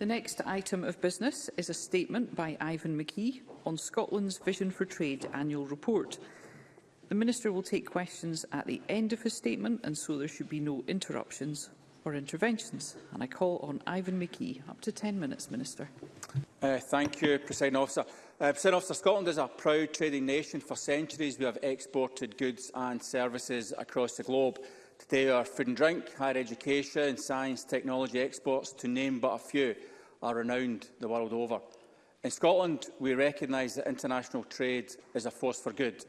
The next item of business is a statement by Ivan McKee on Scotland's Vision for Trade annual report. The Minister will take questions at the end of his statement and so there should be no interruptions or interventions. And I call on Ivan McKee. Up to 10 minutes, Minister. Uh, thank you, President Officer. Uh, President Officer, Scotland is a proud trading nation. For centuries, we have exported goods and services across the globe. Today, our food and drink, higher education, science, technology exports, to name but a few are renowned the world over. In Scotland, we recognise that international trade is a force for good,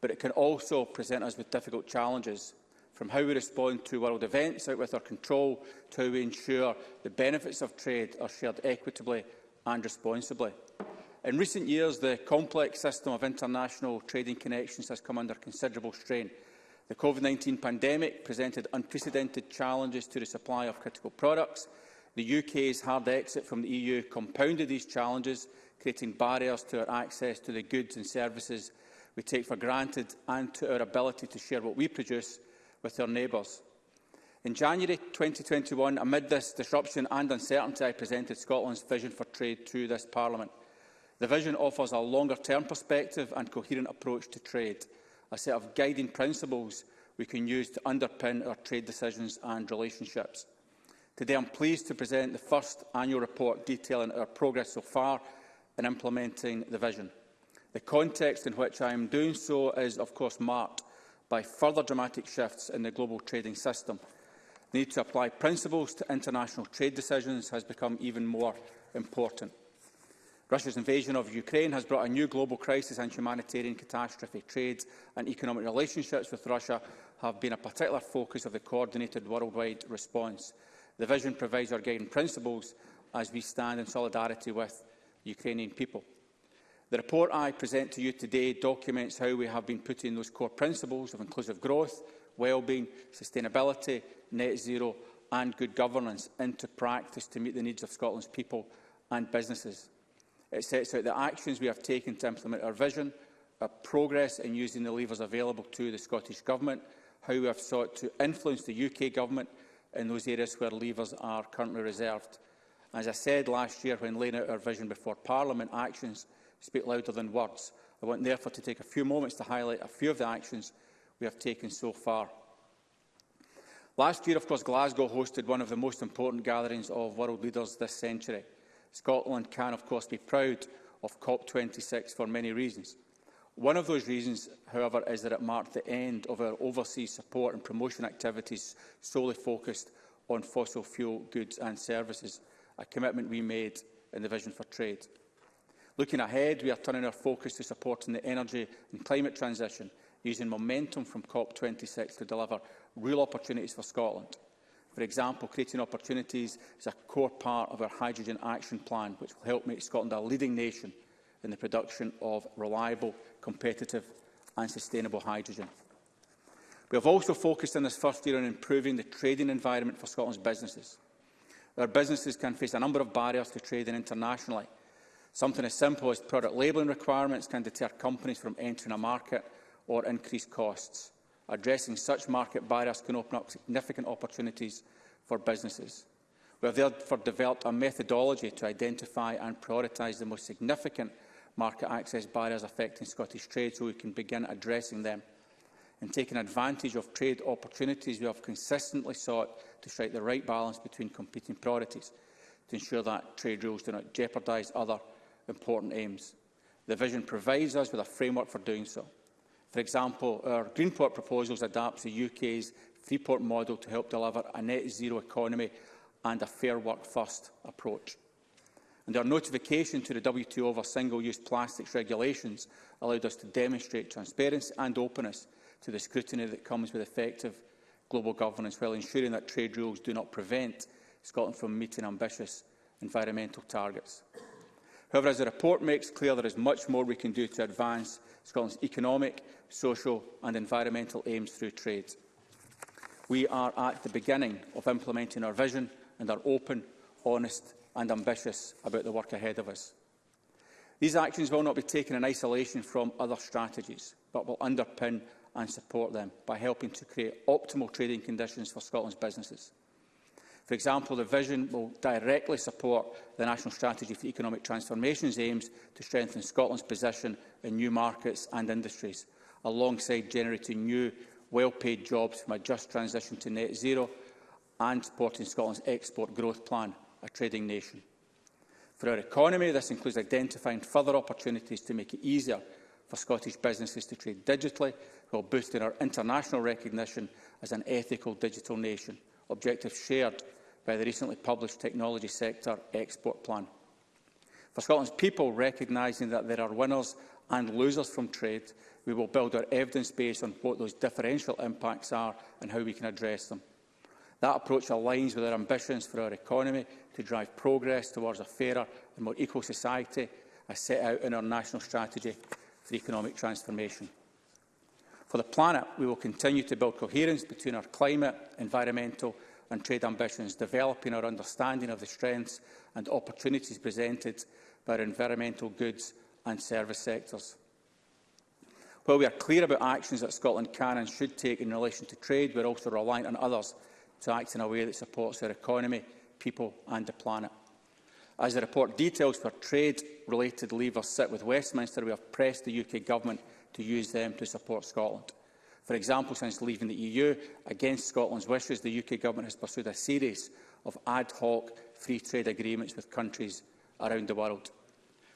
but it can also present us with difficult challenges, from how we respond to world events out with our control to how we ensure the benefits of trade are shared equitably and responsibly. In recent years, the complex system of international trading connections has come under considerable strain. The COVID-19 pandemic presented unprecedented challenges to the supply of critical products, The UK's hard exit from the EU compounded these challenges, creating barriers to our access to the goods and services we take for granted and to our ability to share what we produce with our neighbours. In January 2021, amid this disruption and uncertainty, I presented Scotland's vision for trade to this Parliament. The vision offers a longer-term perspective and coherent approach to trade, a set of guiding principles we can use to underpin our trade decisions and relationships. Today I'm pleased to present the first annual report detailing our progress so far in implementing the vision. The context in which I am doing so is, of course, marked by further dramatic shifts in the global trading system. The need to apply principles to international trade decisions has become even more important. Russia's invasion of Ukraine has brought a new global crisis and humanitarian catastrophe. Trade and economic relationships with Russia have been a particular focus of the coordinated worldwide response. The vision provides our guiding principles as we stand in solidarity with the Ukrainian people. The report I present to you today documents how we have been putting those core principles of inclusive growth, well-being, sustainability, net zero and good governance into practice to meet the needs of Scotland's people and businesses. It sets out the actions we have taken to implement our vision, our progress in using the levers available to the Scottish Government, how we have sought to influence the UK Government in those areas where levers are currently reserved. As I said last year when laying out our vision before Parliament, actions speak louder than words. I want therefore to take a few moments to highlight a few of the actions we have taken so far. Last year, of course, Glasgow hosted one of the most important gatherings of world leaders this century. Scotland can, of course, be proud of COP26 for many reasons. One of those reasons, however, is that it marked the end of our overseas support and promotion activities solely focused on fossil fuel goods and services, a commitment we made in the Vision for Trade. Looking ahead, we are turning our focus to supporting the energy and climate transition, using momentum from COP26 to deliver real opportunities for Scotland. For example, creating opportunities is a core part of our hydrogen action plan, which will help make Scotland a leading nation in the production of reliable, competitive and sustainable hydrogen. We have also focused in this first year on improving the trading environment for Scotland's businesses. Our businesses can face a number of barriers to trading internationally. Something as simple as product labelling requirements can deter companies from entering a market or increase costs. Addressing such market barriers can open up significant opportunities for businesses. We have therefore developed a methodology to identify and prioritise the most significant market access barriers affecting Scottish trade so we can begin addressing them and taking advantage of trade opportunities we have consistently sought to strike the right balance between competing priorities to ensure that trade rules do not jeopardise other important aims. The vision provides us with a framework for doing so. For example, our Greenport proposals adapt the UK's Freeport model to help deliver a net zero economy and a fair work first approach and our notification to the WTO of our single-use plastics regulations allowed us to demonstrate transparency and openness to the scrutiny that comes with effective global governance while ensuring that trade rules do not prevent Scotland from meeting ambitious environmental targets. However, as the report makes clear, there is much more we can do to advance Scotland's economic, social and environmental aims through trade. We are at the beginning of implementing our vision and are open, honest and ambitious about the work ahead of us. These actions will not be taken in isolation from other strategies, but will underpin and support them by helping to create optimal trading conditions for Scotland's businesses. For example, the vision will directly support the National Strategy for Economic Transformation's aims to strengthen Scotland's position in new markets and industries, alongside generating new, well-paid jobs from a just transition to net zero and supporting Scotland's export growth plan, a trading nation. For our economy, this includes identifying further opportunities to make it easier for Scottish businesses to trade digitally, while boosting our international recognition as an ethical digital nation, objectives shared by the recently published Technology Sector Export Plan. For Scotland's people, recognising that there are winners and losers from trade, we will build our evidence base on what those differential impacts are and how we can address them. That approach aligns with our ambitions for our economy to drive progress towards a fairer and more equal society as set out in our National Strategy for Economic Transformation. For the planet, we will continue to build coherence between our climate, environmental and trade ambitions, developing our understanding of the strengths and opportunities presented by our environmental goods and service sectors. While we are clear about actions that Scotland can and should take in relation to trade, we are also reliant on others to act in a way that supports our economy, people and the planet. As the report details for trade-related levers sit with Westminster, we have pressed the UK Government to use them to support Scotland. For example, since leaving the EU, against Scotland's wishes, the UK Government has pursued a series of ad hoc free trade agreements with countries around the world.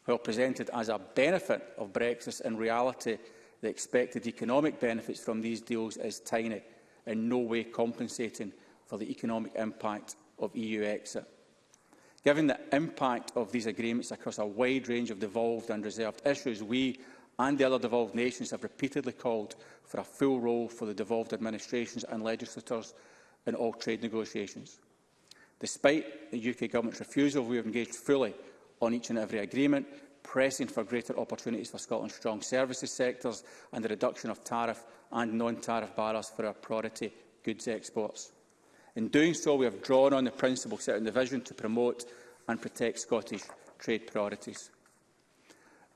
While presented as a benefit of Brexit, in reality, the expected economic benefits from these deals is tiny, in no way compensating for the economic impact of EU exit. Given the impact of these agreements across a wide range of devolved and reserved issues, we and the other devolved nations have repeatedly called for a full role for the devolved administrations and legislators in all trade negotiations. Despite the UK Government's refusal, we have engaged fully on each and every agreement, pressing for greater opportunities for Scotland's strong services sectors and the reduction of tariff and non-tariff barriers for our priority goods exports. In doing so, we have drawn on the principle set in the vision to promote and protect Scottish trade priorities.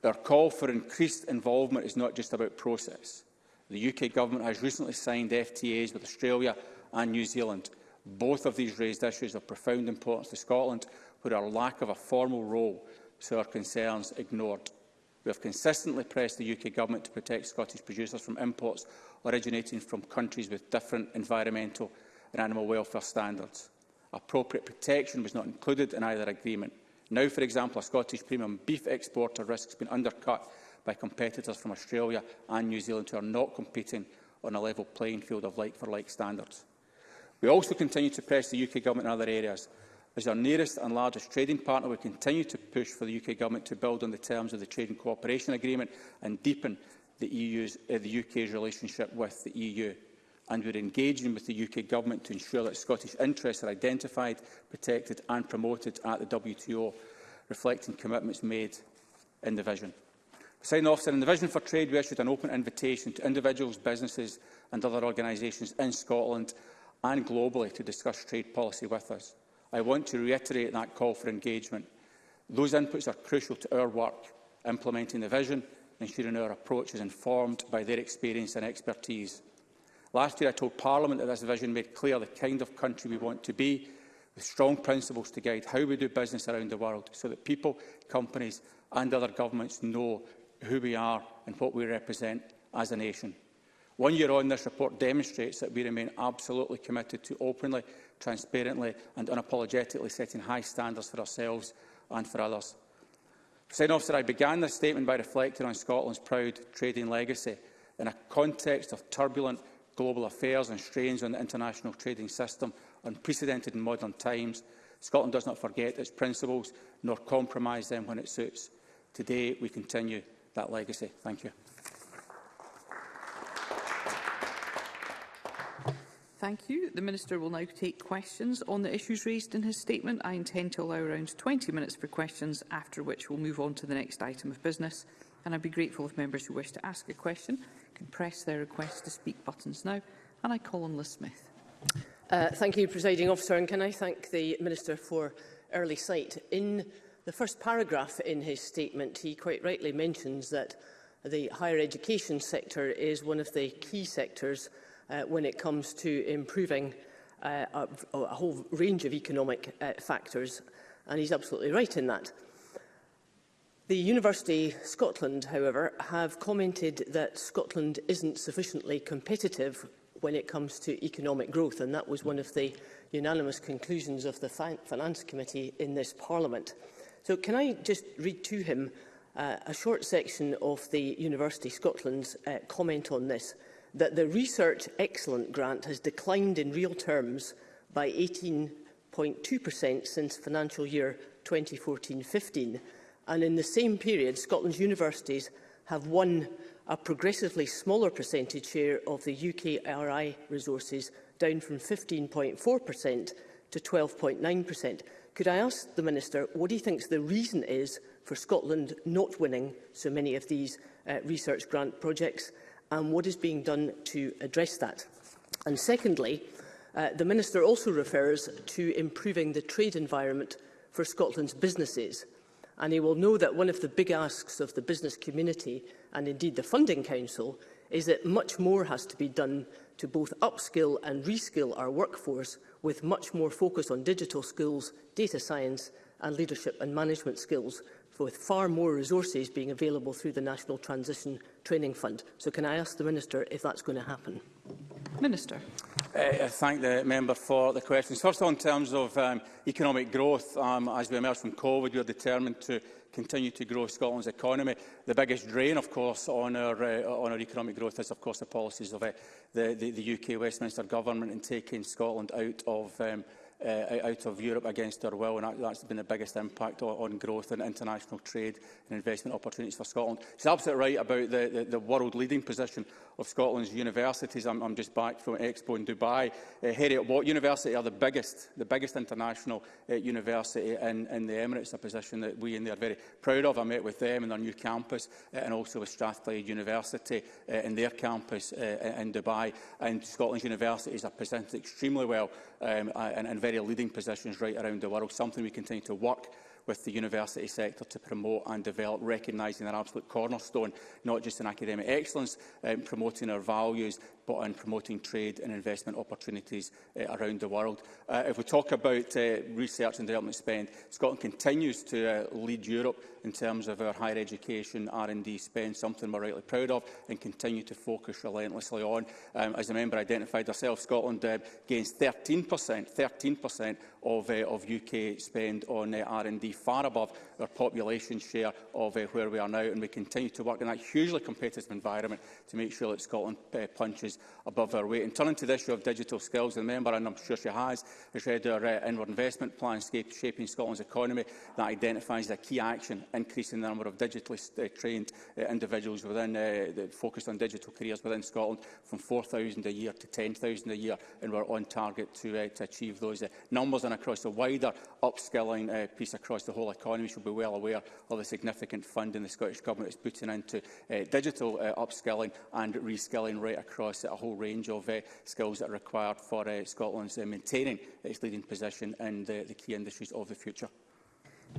Our call for increased involvement is not just about process. The UK Government has recently signed FTAs with Australia and New Zealand. Both of these raised issues of profound importance to Scotland, where our lack of a formal role so our concerns ignored. We have consistently pressed the UK Government to protect Scottish producers from imports originating from countries with different environmental and animal welfare standards. Appropriate protection was not included in either agreement. Now, for example, a Scottish premium beef exporter risks been undercut by competitors from Australia and New Zealand who are not competing on a level playing field of like-for-like -like standards. We also continue to press the UK Government in other areas. As our nearest and largest trading partner, we continue to push for the UK Government to build on the terms of the Trade and Cooperation Agreement and deepen the, EU's, uh, the UK's relationship with the EU and we're engaging with the UK Government to ensure that Scottish interests are identified, protected and promoted at the WTO, reflecting commitments made in the vision. Sign off in the Vision for Trade, we issued an open invitation to individuals, businesses and other organisations in Scotland and globally to discuss trade policy with us. I want to reiterate that call for engagement. Those inputs are crucial to our work implementing the vision, ensuring our approach is informed by their experience and expertise. Last year I told Parliament that this vision made clear the kind of country we want to be, with strong principles to guide how we do business around the world so that people, companies and other governments know who we are and what we represent as a nation. One year on, this report demonstrates that we remain absolutely committed to openly, transparently and unapologetically setting high standards for ourselves and for others. President officer, I began this statement by reflecting on Scotland's proud trading legacy in a context of turbulent global affairs and strains on the international trading system unprecedented in modern times, Scotland does not forget its principles nor compromise them when it suits. Today, we continue that legacy. Thank you. Thank you. The Minister will now take questions on the issues raised in his statement. I intend to allow around 20 minutes for questions, after which we'll move on to the next item of business. And I'd be grateful if members who wish to ask a question can press their request to speak buttons now. And I call on Liz Smith. Uh, thank you, Presiding Officer, and can I thank the Minister for early sight. In the first paragraph in his statement, he quite rightly mentions that the higher education sector is one of the key sectors uh, when it comes to improving uh, a, a whole range of economic uh, factors, and he's absolutely right in that. The University Scotland, however, have commented that Scotland isn't sufficiently competitive when it comes to economic growth, and that was one of the unanimous conclusions of the fin Finance Committee in this Parliament. So can I just read to him uh, a short section of the University Scotland's uh, comment on this, that the Research Excellent grant has declined in real terms by 18.2% since financial year 2014-15, and in the same period, Scotland's universities have won a progressively smaller percentage share of the UKRI resources, down from 15.4% to 12.9%. Could I ask the Minister what he thinks the reason is for Scotland not winning so many of these uh, research grant projects and what is being done to address that? And secondly, uh, the Minister also refers to improving the trade environment for Scotland's businesses and he will know that one of the big asks of the business community and indeed the Funding Council is that much more has to be done to both upskill and reskill our workforce with much more focus on digital skills, data science and leadership and management skills, with far more resources being available through the National Transition Training Fund. So can I ask the Minister if that's going to happen? Minister. Uh, I uh, thank the member for the questions. First, on terms of um, economic growth, um, as we emerge from COVID, we are determined to continue to grow Scotland's economy. The biggest drain, of course, on our, uh, on our economic growth is, of course, the policies of uh, the, the, the UK Westminster Government in taking Scotland out of um, uh, out of Europe against their will, and that's been the biggest impact on, on growth and international trade and investment opportunities for Scotland. She's absolutely right about the, the, the world-leading position of Scotland's universities. I'm, I'm just back from Expo in Dubai. Uh, Harriet Watt University are the biggest, the biggest international uh, university in, in the Emirates, a position that we in they are very proud of. I met with them in their new campus uh, and also with Strathclyde University uh, in their campus uh, in Dubai. And Scotland's universities are presented extremely well um, uh, and, and very very leading positions right around the world, something we continue to work with the university sector to promote and develop, recognising their absolute cornerstone, not just in academic excellence, um, promoting our values, but in promoting trade and investment opportunities uh, around the world. Uh, if we talk about uh, research and development spend, Scotland continues to uh, lead Europe in terms of our higher education R&D spend, something we're rightly proud of and continue to focus relentlessly on. Um, as the member identified herself, Scotland uh, gains 13%, 13% of, uh, of UK spend on uh, R&D far above our population share of uh, where we are now, and we continue to work in that hugely competitive environment to make sure that Scotland uh, punches above our weight. And turning to the issue of digital skills, the member, and I'm sure she has, has read our uh, inward investment plan shaping Scotland's economy that identifies the key action increasing the number of digitally uh, trained uh, individuals within uh, focused on digital careers within Scotland from 4,000 a year to 10,000 a year, and we're on target to, uh, to achieve those uh, numbers and across the wider upskilling uh, piece across across the whole economy should be well aware of the significant funding the Scottish Government is putting into uh, digital uh, upskilling and reskilling right across a whole range of uh, skills that are required for uh, Scotland's uh, maintaining its leading position in the, the key industries of the future.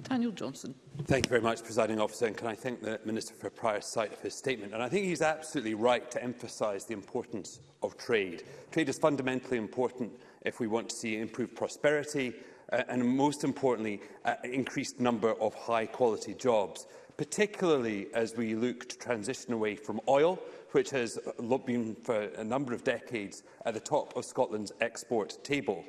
Daniel Johnson. Thank you very much, Presiding Officer, and can I thank the Minister for a prior sight of his statement. And I think he's absolutely right to emphasise the importance of trade. Trade is fundamentally important if we want to see improved prosperity, uh, and most importantly, an uh, increased number of high-quality jobs, particularly as we look to transition away from oil, which has uh, been for a number of decades at the top of Scotland's export table.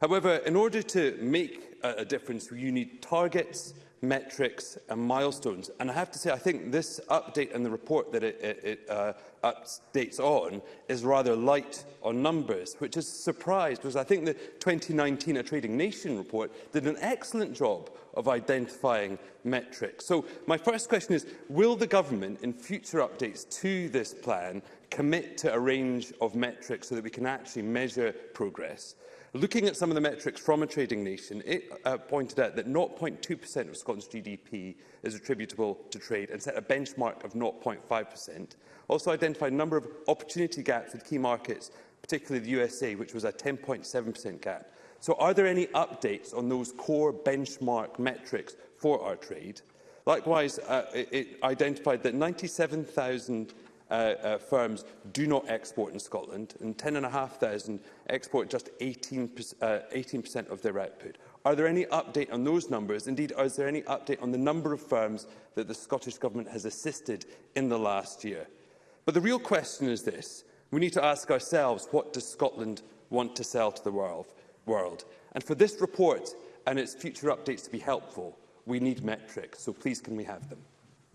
However, in order to make a difference, you need targets, metrics and milestones. And I have to say, I think this update and the report that it, it, it uh, updates on is rather light on numbers, which is surprised because I think the 2019 A Trading Nation report did an excellent job of identifying metrics. So my first question is, will the government in future updates to this plan commit to a range of metrics so that we can actually measure progress? Looking at some of the metrics from a trading nation, it uh, pointed out that 0.2% of Scotland's GDP is attributable to trade and set a benchmark of 0.5%. Also identified a number of opportunity gaps with key markets, particularly the USA, which was a 10.7% gap. So are there any updates on those core benchmark metrics for our trade? Likewise, uh, it identified that 97,000 uh, uh, firms do not export in Scotland, and 10,500 export just 18%, uh, 18 of their output. Are there any update on those numbers? Indeed, is there any update on the number of firms that the Scottish Government has assisted in the last year? But the real question is this. We need to ask ourselves, what does Scotland want to sell to the world? And for this report and its future updates to be helpful, we need metrics, so please can we have them?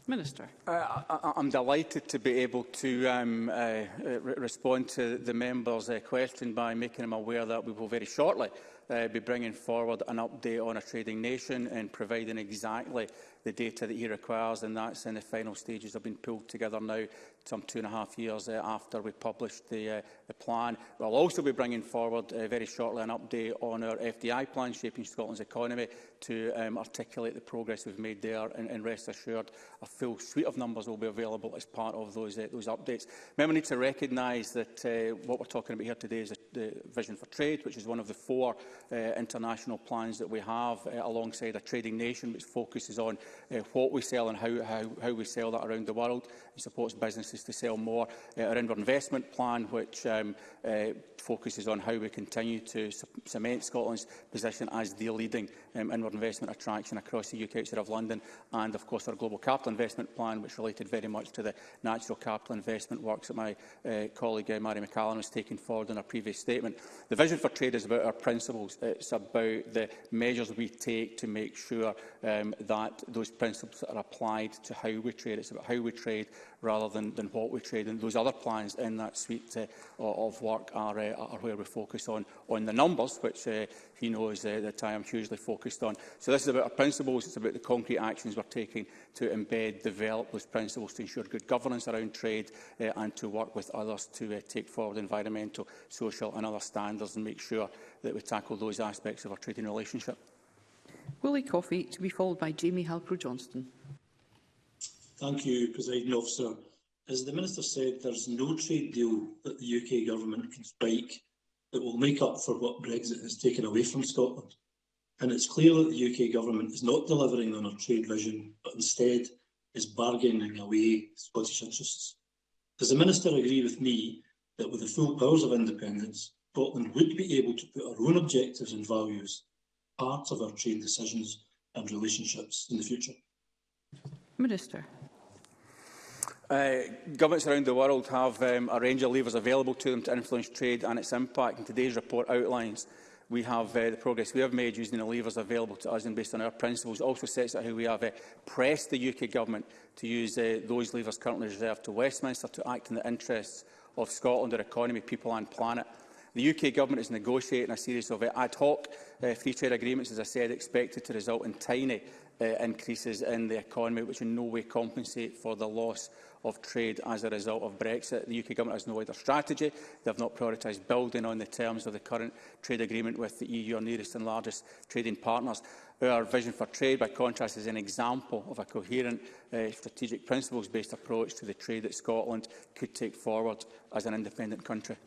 Minister. Uh, I, I'm delighted to be able to um, uh, uh respond to the member's uh, question by making him aware that we will very shortly uh, be bringing forward an update on a trading nation and providing exactly the data that he requires, and that's in the final stages. I've been pulled together now some two and a half years uh, after we published the, uh, the plan. We'll also be bringing forward uh, very shortly an update on our FDI plan, Shaping Scotland's Economy, to um, articulate the progress we've made there, and, and rest assured a full suite of numbers will be available as part of those, uh, those updates. Remember, we need to recognise that uh, what we're talking about here today is the, the vision for trade, which is one of the four uh, international plans that we have uh, alongside a trading nation which focuses on uh, what we sell and how, how, how we sell that around the world. and supports businesses to sell more. Uh, our investment plan which um, uh, focuses on how we continue to cement Scotland's position as the leading um, inward investment attraction across the UK outside of London and of course our global capital investment plan which related very much to the natural capital investment works that my uh, colleague uh, Mary McCallum has taken forward in her previous statement. The vision for trade is about our principles principles. It's about the measures we take to make sure um, that those principles are applied to how we trade. It's about how we trade rather than, than what we trade. And those other plans in that suite uh, of work are, uh, are where we focus on, on the numbers, which uh, he knows uh, that I am hugely focused on. So this is about our principles, it's about the concrete actions we're taking to embed, develop those principles to ensure good governance around trade uh, and to work with others to uh, take forward environmental, social and other standards and make sure that we tackle those aspects of our trading relationship. Willie Coffey to be followed by Jamie Halpro-Johnston. Thank you, President Officer. As the Minister said, there's no trade deal that the UK Government can strike that will make up for what Brexit has taken away from Scotland. And it's clear that the UK government is not delivering on our trade vision, but instead is bargaining away Scottish interests. Does the Minister agree with me that with the full powers of independence, Scotland would be able to put our own objectives and values part of our trade decisions and relationships in the future? Minister. Uh, governments around the world have um, a range of levers available to them to influence trade and its impact, and today's report outlines we have uh, the progress we have made using the levers available to us and based on our principles also sets out how we have uh, pressed the UK Government to use uh, those levers currently reserved to Westminster to act in the interests of Scotland, our economy, people and planet. The UK Government is negotiating a series of uh, ad hoc uh, free trade agreements, as I said, expected to result in tiny uh, increases in the economy, which in no way compensate for the loss of trade as a result of Brexit. The UK Government has no wider strategy. They have not prioritised building on the terms of the current trade agreement with the EU, our nearest and largest trading partners. Our vision for trade, by contrast, is an example of a coherent uh, strategic principles-based approach to the trade that Scotland could take forward as an independent country.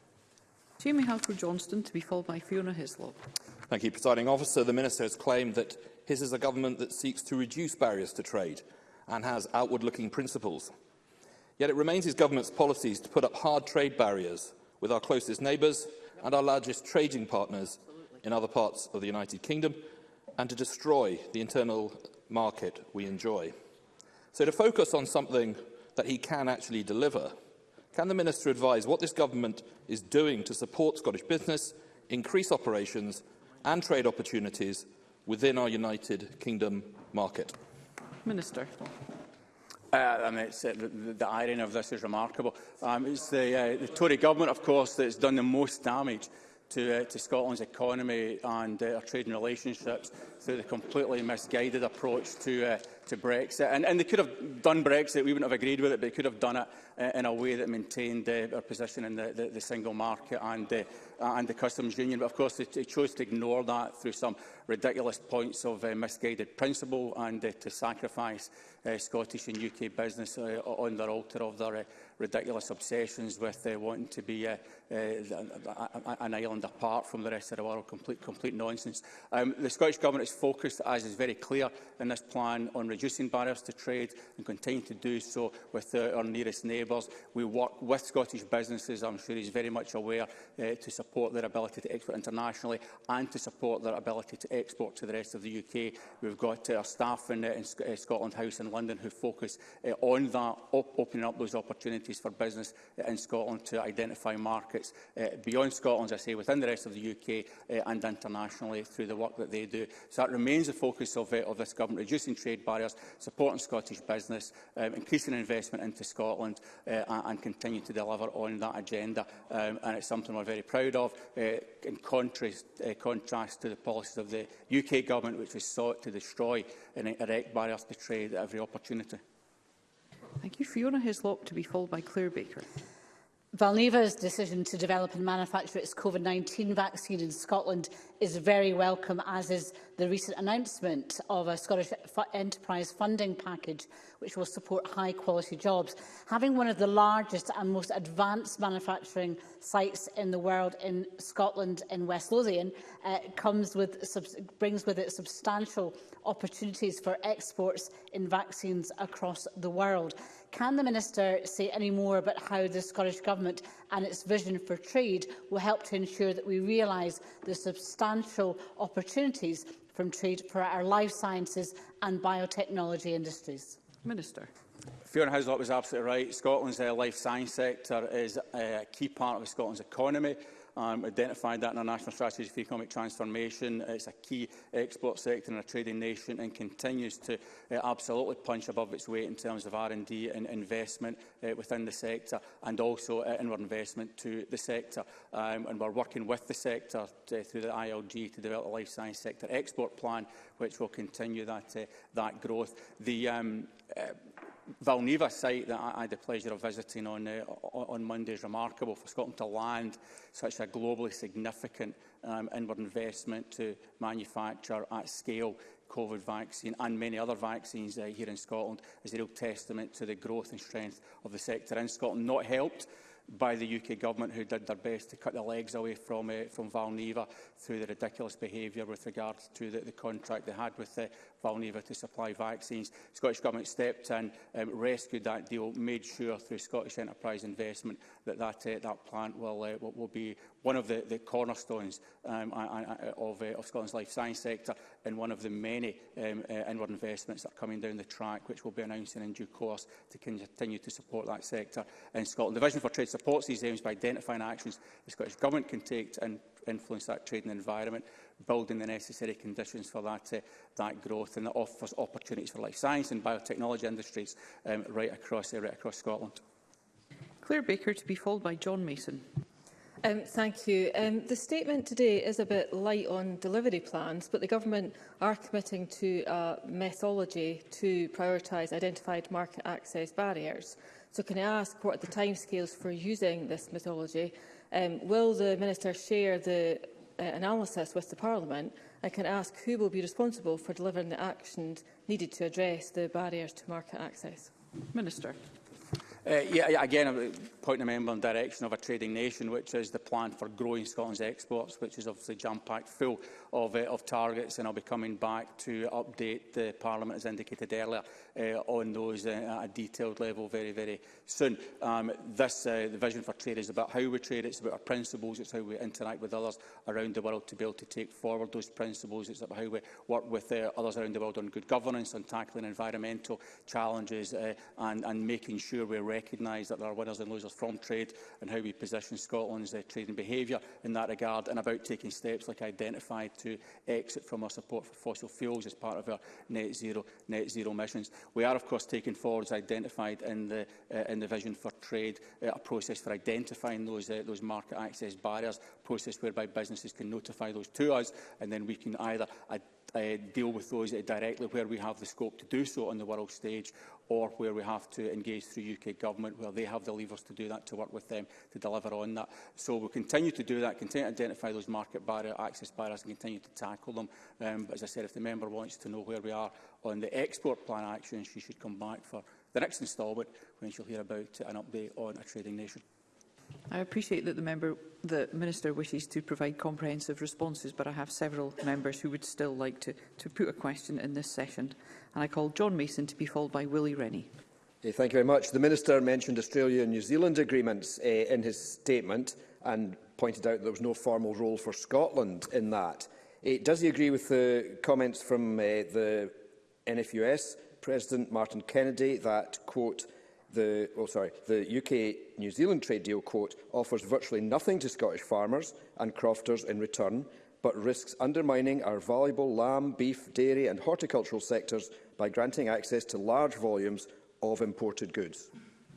Jamie Halford Johnston to be followed by Fiona Hislop. Thank you, Presiding Officer. The Minister has claimed that his is a government that seeks to reduce barriers to trade and has outward-looking principles. Yet it remains his government's policies to put up hard trade barriers with our closest neighbours and our largest trading partners in other parts of the United Kingdom and to destroy the internal market we enjoy. So to focus on something that he can actually deliver, can the Minister advise what this government is doing to support Scottish business, increase operations and trade opportunities within our United Kingdom market? Minister. Uh, I mean, it's, uh, the, the irony of this is remarkable. Um, it's the, uh, the Tory government, of course, that's done the most damage to, uh, to Scotland's economy and uh, our trade and relationships through the completely misguided approach to, uh, to Brexit. And, and they could have done Brexit, we wouldn't have agreed with it, but they could have done it uh, in a way that maintained uh, our position in the, the, the single market and, uh, and the customs union. But of course, they, they chose to ignore that through some ridiculous points of uh, misguided principle and uh, to sacrifice uh, Scottish and UK business uh, on their altar of their uh, ridiculous obsessions with uh, wanting to be uh, uh, an island apart from the rest of the world. Complete, complete nonsense. Um, the Scottish Government is focused, as is very clear in this plan, on reducing barriers to trade and continue to do so with uh, our nearest neighbours. We work with Scottish businesses, I'm sure he's very much aware, uh, to support their ability to export internationally and to support their ability to export to the rest of the UK. We've got uh, our staff in, uh, in uh, Scotland House in London who focus uh, on that, op opening up those opportunities for business uh, in Scotland to identify markets uh, beyond Scotland, as I say, within the rest of the UK uh, and internationally through the work that they do. So So that remains the focus of, uh, of this government, reducing trade barriers, supporting Scottish business, um, increasing investment into Scotland uh, and, and continuing to deliver on that agenda. Um, and it's something we're very proud of, uh, in contrast, uh, contrast to the policies of the UK government, which was sought to destroy and erect barriers to trade at every opportunity. Thank you, Fiona Hislop, to be followed by Claire Baker. Valneva's decision to develop and manufacture its COVID-19 vaccine in Scotland is very welcome, as is the recent announcement of a Scottish enterprise funding package which will support high-quality jobs. Having one of the largest and most advanced manufacturing sites in the world in Scotland, in West Lothian, uh, comes with, brings with it substantial opportunities for exports in vaccines across the world. Can the Minister say any more about how the Scottish Government and its vision for trade will help to ensure that we realise the substantial opportunities from trade for our life sciences and biotechnology industries? Minister. Fiona Houslop was absolutely right. Scotland's uh, life science sector is uh, a key part of Scotland's economy um, identified that in our National Strategy for Economic Transformation. It's a key export sector in a trading nation and continues to uh, absolutely punch above its weight in terms of R&D and investment uh, within the sector and also uh, inward investment to the sector. Um, and we're working with the sector to, uh, through the ILG to develop a life science sector export plan which will continue that, uh, that growth. The um, uh, Valneva site that I, had the pleasure of visiting on, uh, on Monday is remarkable for Scotland to land such a globally significant um, inward investment to manufacture at scale COVID vaccine and many other vaccines uh, here in Scotland is a real testament to the growth and strength of the sector in Scotland, not helped by the UK government who did their best to cut the legs away from, uh, from Valneva through the ridiculous behaviour with regard to the, the contract they had with the, uh, Valneva to supply vaccines. The Scottish Government stepped in, um, rescued that deal, made sure through Scottish enterprise investment that that, uh, that plant will, uh, will be one of the, the cornerstones um, of, uh, of Scotland's life science sector and one of the many um, uh, inward investments that are coming down the track, which we'll be announcing in due course to continue to support that sector in Scotland. The Vision for Trade supports these aims by identifying actions the Scottish Government can take to in influence that trading environment building the necessary conditions for that, uh, that growth and that offers opportunities for life science and biotechnology industries um, right, across, uh, right across Scotland. Claire Baker to be followed by John Mason. Um, thank you. Um, the statement today is a bit light on delivery plans, but the government are committing to a methodology to prioritise identified market access barriers. So can I ask what are the timescales for using this methodology? Um, will the Minister share the uh, analysis with the Parliament I can ask who will be responsible for delivering the actions needed to address the barriers to market access. Minister. Uh, yeah, again, uh, point the member in direction of a trading nation, which is the plan for growing Scotland's exports, which is obviously jam-packed full of, uh, of targets, and I'll be coming back to update the Parliament, as indicated earlier, uh, on those uh, at a detailed level very, very soon. Um, this, uh, the vision for trade is about how we trade, it's about our principles, it's how we interact with others around the world to be able to take forward those principles, it's about how we work with uh, others around the world on good governance, on tackling environmental challenges, uh, and, and making sure we're recognise that there are winners and losers from trade and how we position Scotland's uh, trading behaviour in that regard and about taking steps like identified to exit from our support for fossil fuels as part of our net zero, net zero missions. We are of course taking forward as identified in the, uh, in the vision for trade uh, a process for identifying those, uh, those market access barriers, process whereby businesses can notify those to us and then we can either uh, uh deal with those uh, directly where we have the scope to do so on the world stage or where we have to engage through UK Government, where they have the levers to do that, to work with them to deliver on that. So we'll continue to do that, continue to identify those market barrier, access barriers and continue to tackle them. Um, but as I said, if the member wants to know where we are on the export plan action, she should come back for the next instalment when she'll hear about an update on a trading nation. I appreciate that the member the Minister wishes to provide comprehensive responses, but I have several members who would still like to, to put a question in this session. And I call John Mason to be followed by Willie Rennie. Yeah, thank you very much. The Minister mentioned Australia and New Zealand agreements uh, in his statement and pointed out there was no formal role for Scotland in that. Uh, does he agree with the comments from uh, the NFUS President Martin Kennedy that, quote, the, well, oh, sorry, the UK-New Zealand trade deal, quote, offers virtually nothing to Scottish farmers and crofters in return, but risks undermining our valuable lamb, beef, dairy and horticultural sectors by granting access to large volumes of imported goods.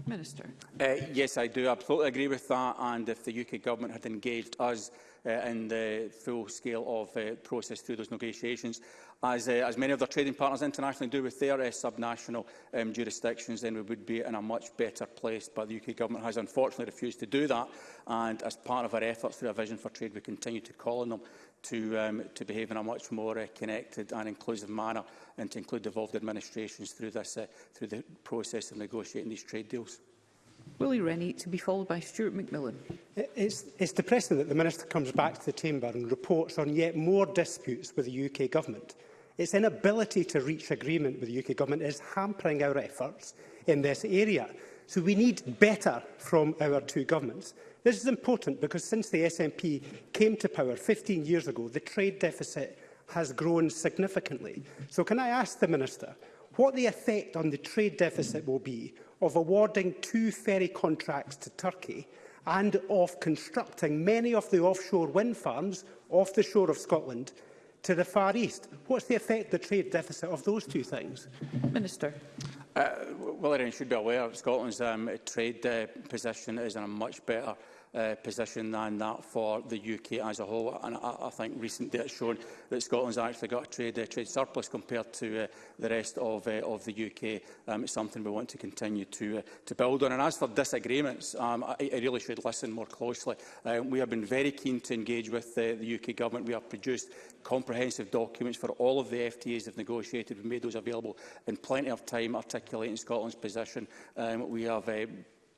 Minister. Uh, yes, I do I absolutely agree with that. And if the UK government had engaged us uh, in the full scale of uh, process through those negotiations, as, uh, as many of their trading partners internationally do with their uh, subnational um, jurisdictions, then we would be in a much better place. But the UK Government has unfortunately refused to do that. And as part of our efforts through our vision for trade, we continue to call on them to, um, to behave in a much more uh, connected and inclusive manner and to include devolved administrations through, this, uh, through the process of negotiating these trade deals. Willie Rennie to be followed by Stuart McMillan. It's, it's depressing that the Minister comes back to the Chamber and reports on yet more disputes with the UK Government. Its inability to reach agreement with the UK Government is hampering our efforts in this area. So we need better from our two governments. This is important because since the SNP came to power 15 years ago, the trade deficit has grown significantly. So can I ask the Minister what the effect on the trade deficit will be of awarding two ferry contracts to Turkey and of constructing many of the offshore wind farms off the shore of Scotland to the Far East. What's the effect, the trade deficit of those two things? Minister. Uh, well, everyone should be aware Scotland's um, trade uh, position is in a much better uh, position than that for the UK as a whole. And I, I think recent data has shown that Scotland's actually got a trade, uh, trade surplus compared to uh, the rest of, uh, of the UK. Um, it's something we want to continue to, uh, to build on. And as for disagreements, um, I, I really should listen more closely. Um, we have been very keen to engage with uh, the UK government. We have produced comprehensive documents for all of the FTAs have negotiated. We've made those available in plenty of time articulating Scotland's position. Um, we have uh,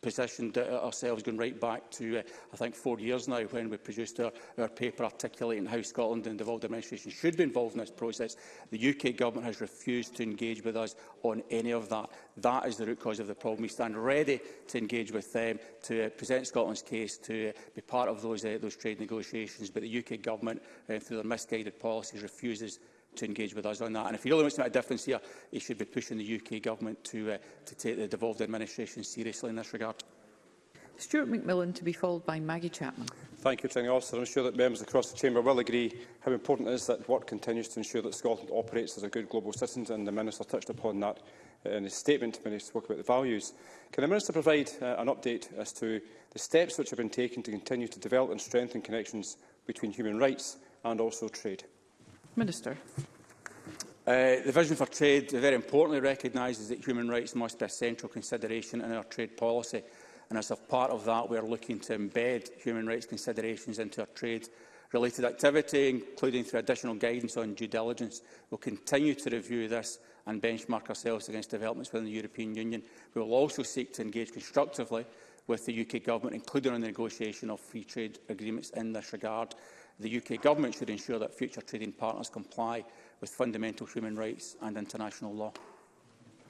positioned uh, ourselves going right back to, uh, I think, four years now when we produced our, our paper articulating how Scotland and the devolved administration should be involved in this process. The UK government has refused to engage with us on any of that. That is the root cause of the problem. We stand ready to engage with them, to uh, present Scotland's case, to uh, be part of those, uh, those trade negotiations. But the UK government, uh, through their misguided policies, refuses to engage with us on that. And if he really wants to make a difference here, he should be pushing the UK government to, uh, to take the devolved administration seriously in this regard. Stuart McMillan to be followed by Maggie Chapman. Thank you, Presiding Officer. I'm sure that members across the Chamber will agree how important it is that work continues to ensure that Scotland operates as a good global citizen, and the Minister touched upon that in his statement when he spoke about the values. Can the Minister provide uh, an update as to the steps which have been taken to continue to develop and strengthen connections between human rights and also trade? Minister. Uh, the vision for trade very importantly recognises that human rights must be a central consideration in our trade policy. And as a part of that, we are looking to embed human rights considerations into our trade-related activity, including through additional guidance on due diligence. We'll continue to review this and benchmark ourselves against developments within the European Union. We will also seek to engage constructively with the UK Government, including on the negotiation of free trade agreements in this regard the UK Government should ensure that future trading partners comply with fundamental human rights and international law.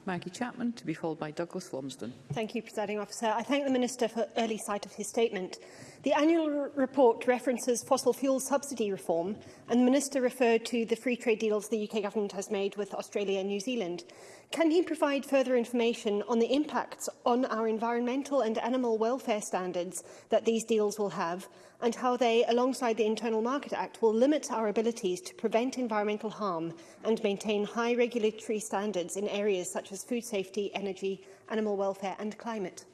Maggie Chapman, to be followed by Douglas Lumsden. Thank you, Presiding Officer. I thank the Minister for early sight of his statement. The annual report references fossil fuel subsidy reform, and the Minister referred to the free trade deals the UK Government has made with Australia and New Zealand. Can he provide further information on the impacts on our environmental and animal welfare standards that these deals will have, and how they, alongside the Internal Market Act, will limit our abilities to prevent environmental harm and maintain high regulatory standards in areas such as food safety, energy, animal welfare and climate?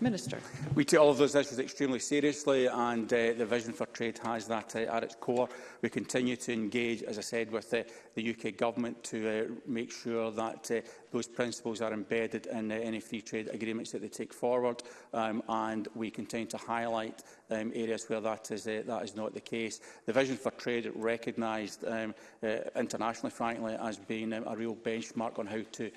Minister. We take all of those issues extremely seriously and uh, the Vision for Trade has that uh, at its core. We continue to engage, as I said, with uh, the UK Government to uh, make sure that uh, those principles are embedded in uh, any free trade agreements that they take forward um, and we continue to highlight um, areas where that is, uh, that is not the case. The Vision for Trade recognised um, uh, internationally, frankly, as being um, a real benchmark on how to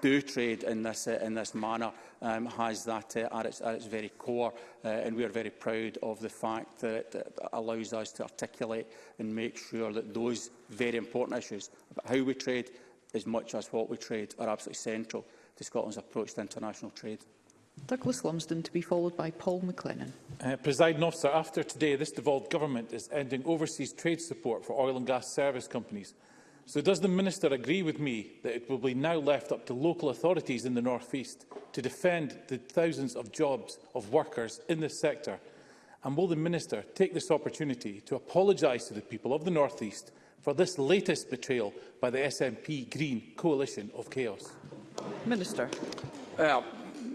do trade in this, uh, in this manner um, has that uh, at, its, at its very core uh, and we are very proud of the fact that it, allows us to articulate and make sure that those very important issues about how we trade as much as what we trade are absolutely central to Scotland's approach to international trade. Douglas Lumsden to be followed by Paul McLennan. Uh, Presiding officer, after today, this devolved government is ending overseas trade support for oil and gas service companies. So does the Minister agree with me that it will be now left up to local authorities in the North East to defend the thousands of jobs of workers in this sector? And will the Minister take this opportunity to apologise to the people of the North East for this latest betrayal by the SNP Green coalition of chaos? Minister. Well,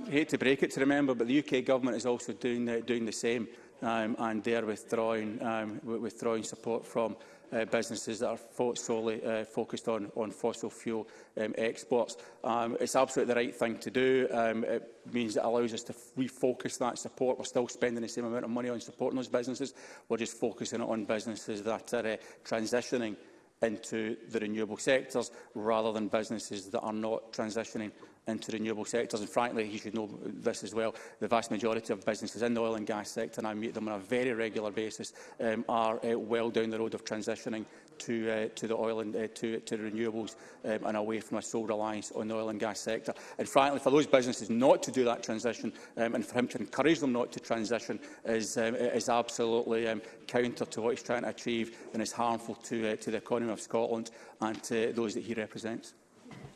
I hate to break it to remember, but the UK government is also doing the, doing the same um, and are withdrawing, um, withdrawing support from uh, businesses that are fo solely uh, focused on, on fossil fuel um, exports. Um, it's absolutely the right thing to do. Um, it means it allows us to refocus that support. We're still spending the same amount of money on supporting those businesses. We're just focusing it on businesses that are uh, transitioning into the renewable sectors rather than businesses that are not transitioning into renewable sectors. And frankly, he should know this as well, the vast majority of businesses in the oil and gas sector, and I meet them on a very regular basis, um, are uh, well down the road of transitioning to uh, to the oil and uh, to to renewables um, and away from a sole reliance on the oil and gas sector. And frankly, for those businesses not to do that transition um, and for him to encourage them not to transition is um, is absolutely um, counter to what he's trying to achieve and is harmful to uh, to the economy of Scotland and to those that he represents.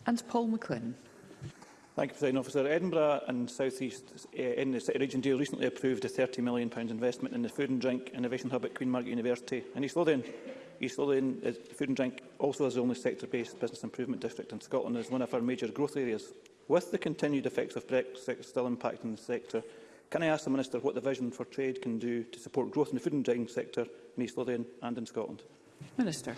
And Paul McLean. Thank you, President Officer. Edinburgh and South East uh, in the City Region deal recently approved a £30 million investment in the Food and Drink Innovation Hub at Queen Margaret University in East Lothian. East Lothian is uh, food and drink also has the only sector-based business improvement district in Scotland and is one of our major growth areas. With the continued effects of Brexit still impacting the sector, can I ask the Minister what the vision for trade can do to support growth in the food and drink sector in East Lothian and in Scotland? Minister.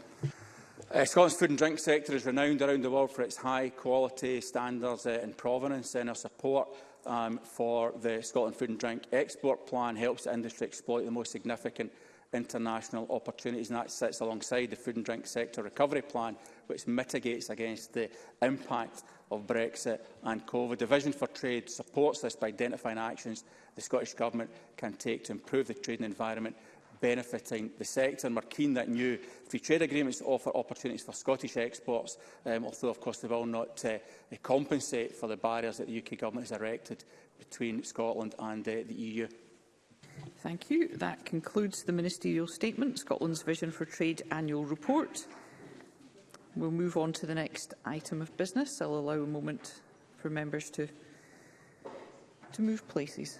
Uh, Scotland's food and drink sector is renowned around the world for its high quality standards uh, and provenance and our support um, for the Scotland Food and Drink Export Plan helps the industry exploit the most significant international opportunities, and that sits alongside the Food and Drink Sector Recovery Plan, which mitigates against the impact of Brexit and COVID. The Vision for Trade supports this by identifying actions the Scottish Government can take to improve the trading environment benefiting the sector. And we're keen that new free trade agreements offer opportunities for Scottish exports, um, although, of course, they will not uh, compensate for the barriers that the UK Government has erected between Scotland and uh, the EU. Thank you. That concludes the Ministerial Statement, Scotland's Vision for Trade Annual Report. We'll move on to the next item of business. I'll allow a moment for members to, to move places.